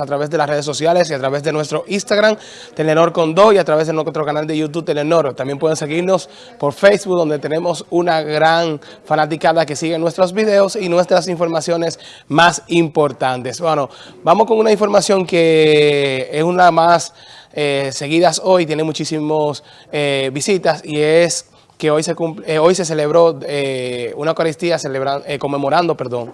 a través de las redes sociales y a través de nuestro Instagram, Telenor Condó y a través de nuestro canal de YouTube, Telenor. También pueden seguirnos por Facebook, donde tenemos una gran fanaticada que sigue nuestros videos y nuestras informaciones más importantes. Bueno, vamos con una información que es una más eh, seguidas hoy, tiene muchísimas eh, visitas y es que hoy se, cumple, eh, hoy se celebró eh, una Eucaristía conmemorando, perdón,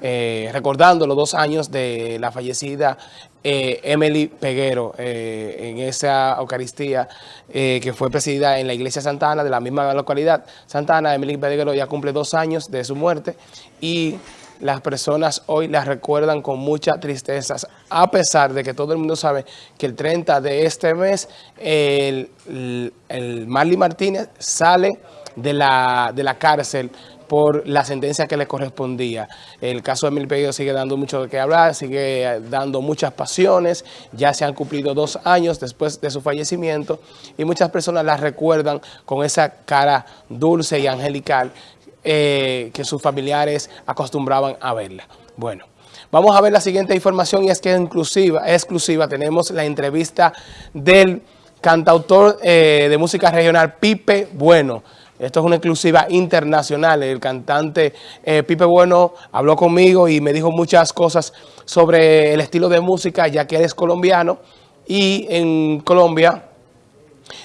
eh, recordando los dos años de la fallecida eh, Emily Peguero eh, en esa Eucaristía que fue presidida en la iglesia Santana de la misma localidad. Santana, Emily Peguero ya cumple dos años de su muerte y las personas hoy la recuerdan con mucha tristeza, a pesar de que todo el mundo sabe que el 30 de este mes el, el, el Marley Martínez sale de la, de la cárcel por la sentencia que le correspondía. El caso de Emil sigue dando mucho de qué hablar, sigue dando muchas pasiones, ya se han cumplido dos años después de su fallecimiento y muchas personas la recuerdan con esa cara dulce y angelical eh, que sus familiares acostumbraban a verla. Bueno, vamos a ver la siguiente información y es que exclusiva, exclusiva tenemos la entrevista del cantautor eh, de música regional Pipe Bueno, esto es una exclusiva internacional. El cantante eh, Pipe Bueno habló conmigo y me dijo muchas cosas sobre el estilo de música, ya que él es colombiano. Y en Colombia,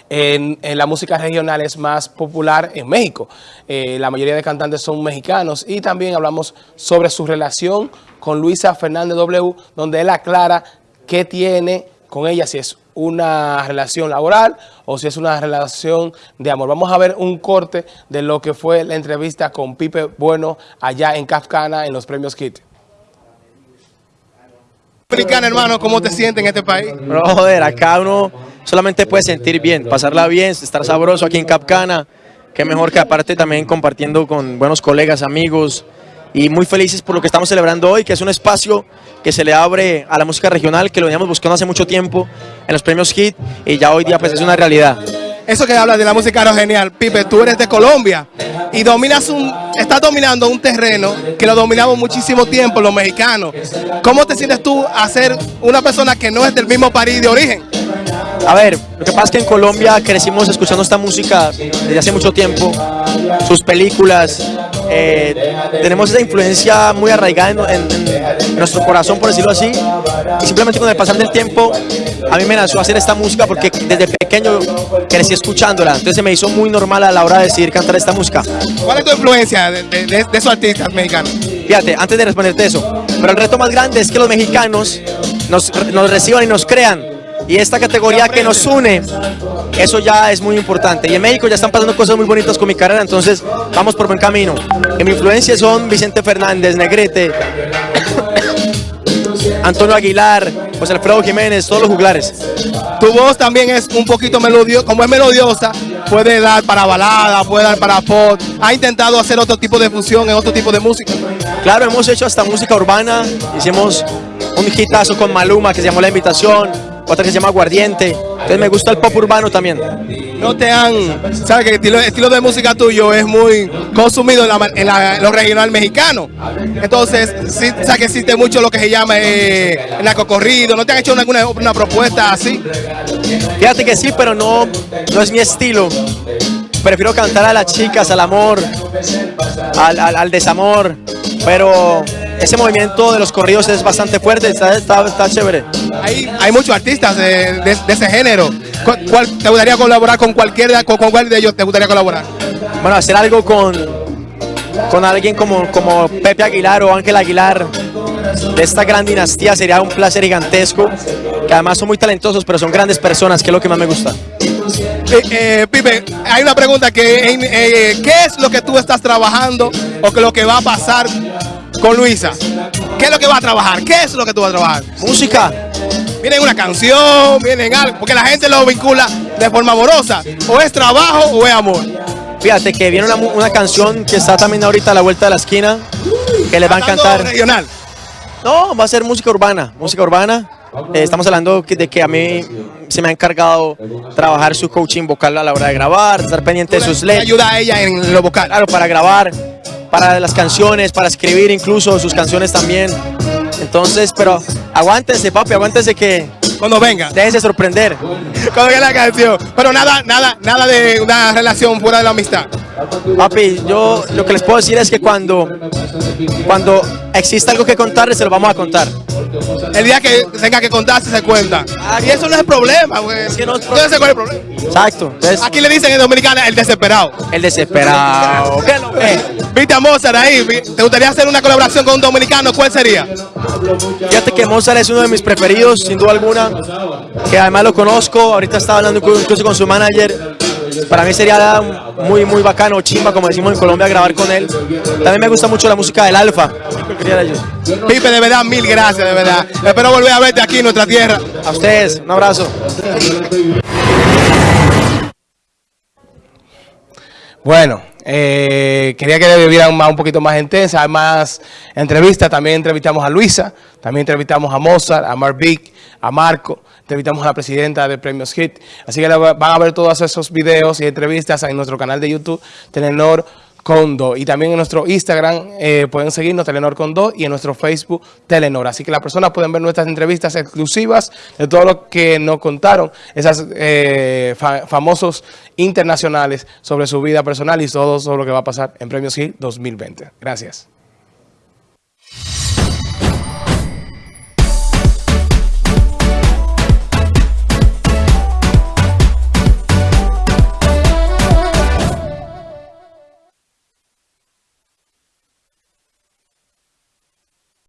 en, en la música regional es más popular en México. Eh, la mayoría de cantantes son mexicanos. Y también hablamos sobre su relación con Luisa Fernández W, donde él aclara qué tiene con ella, si es una relación laboral o si es una relación de amor. Vamos a ver un corte de lo que fue la entrevista con Pipe Bueno allá en Kafkana en los premios KIT. Dominicana, hermano, ¿cómo te sientes en este país? No, joder, acá uno solamente puede sentir bien, pasarla bien, estar sabroso aquí en Capcana. Qué mejor que aparte también compartiendo con buenos colegas, amigos y muy felices por lo que estamos celebrando hoy, que es un espacio que se le abre a la música regional, que lo veníamos buscando hace mucho tiempo en los premios HIT y ya hoy día pues es una realidad. Eso que hablas de la música era genial. Pipe, tú eres de Colombia y dominas un, estás dominando un terreno que lo dominamos muchísimo tiempo los mexicanos. ¿Cómo te sientes tú a ser una persona que no es del mismo país de origen? A ver, lo que pasa es que en Colombia crecimos escuchando esta música desde hace mucho tiempo, sus películas, eh, tenemos esa influencia muy arraigada en, en, en, nuestro corazón, por decirlo así, y simplemente con el pasar del tiempo a mí me nació hacer esta música porque desde pequeño crecí escuchándola, entonces se me hizo muy normal a la hora de decidir cantar esta música. ¿Cuál es tu influencia de, de, de, esos artistas mexicanos? Fíjate, antes de responderte eso, pero el reto más grande es que los mexicanos nos, nos reciban y nos crean y esta categoría que nos une, eso ya es muy importante. Y en México ya están pasando cosas muy bonitas con mi carrera, entonces vamos por buen camino. En mi influencia son Vicente Fernández, Negrete, Antonio Aguilar, José Alfredo Jiménez, todos los juglares. Tu voz también es un poquito melodiosa, como es melodiosa, puede dar para balada, puede dar para pop. ¿Ha intentado hacer otro tipo de fusión en otro tipo de música? Claro, hemos hecho hasta música urbana, hicimos un hitazo con Maluma que se llamó La Invitación, otra que se llama Aguardiente. Entonces me gusta el pop urbano también. No te han, sabes que el estilo, el estilo de música tuyo es muy consumido en, la, en la, lo regional mexicano. Entonces, sí, sabes que existe mucho lo que se llama eh, narcocorrido. ¿No te han hecho alguna una propuesta así? Fíjate que sí, pero no, no es mi estilo. Prefiero cantar a las chicas, al amor, al, al, al desamor, pero ese movimiento de los corridos es bastante fuerte, está, está, está chévere. Hay, hay muchos artistas de, de, de, ese género. ¿Cuál, te gustaría colaborar con cualquiera, con, con cuál de ellos te gustaría colaborar? Bueno, hacer algo con, con alguien como, como Pepe Aguilar o Ángel Aguilar de esta gran dinastía sería un placer gigantesco, que además son muy talentosos, pero son grandes personas, que es lo que más me gusta. Eh, eh, Pipe, hay una pregunta que eh, ¿qué es lo que tú estás trabajando o que lo que va a pasar con Luisa? ¿Qué es lo que va a trabajar? ¿Qué es lo que tú vas a trabajar? Música. Viene una canción, viene algo, porque la gente lo vincula de forma amorosa. O es trabajo o es amor. Fíjate que viene una, una canción que está también ahorita a la vuelta de la esquina, que les va a encantar. regional? No, va a ser música urbana, música urbana. Eh, estamos hablando de que a mí se me ha encargado trabajar su coaching vocal a la hora de grabar, estar pendiente de sus letras. ayuda a ella en lo vocal? Claro, para grabar, para las canciones, para escribir incluso sus canciones también. Entonces, pero aguántense, papi, aguántense que Cuando venga. déjense sorprender. Cuando venga la canción. Pero nada, nada, nada de una relación fuera de la amistad. Papi, yo lo que les puedo decir es que cuando, cuando exista algo que contarles, se lo vamos a contar. El día que tenga que contarse se cuenta. Y eso no es el problema, güey. que no es Entonces, ¿cuál es el problema? Exacto. Entonces, Aquí le dicen en Dominicana el desesperado. el desesperado. ¿Qué lo ve? Viste a Mozart ahí. ¿Te gustaría hacer una colaboración con un dominicano? ¿Cuál sería? Fíjate que Mozart es uno de mis preferidos, sin duda alguna, que además lo conozco, ahorita estaba hablando inclu- incluso con su manager. Para mí sería muy, muy bacano, chimba, como decimos en Colombia, grabar con él. También me gusta mucho la música del Alfa. Pipe, de verdad, mil gracias, de verdad. Espero volver a verte aquí en nuestra tierra. A ustedes, un abrazo. Bueno, eh, quería que vivieran más, un poquito más intensa, hay más entrevistas, también entrevistamos a Luisa, también entrevistamos a Mozart, a Mark Vick, a Marco, entrevistamos a la presidenta de Premios Hit, así que van a ver todos esos videos y entrevistas en nuestro canal de YouTube, Telenor Condo, y también en nuestro Instagram eh, pueden seguirnos Telenor Condo y en nuestro Facebook Telenor, así que las personas pueden ver nuestras entrevistas exclusivas de todo lo que nos contaron, esas eh, fa- famosos internacionales sobre su vida personal y todo sobre lo que va a pasar en Premios Hit 2020. Gracias.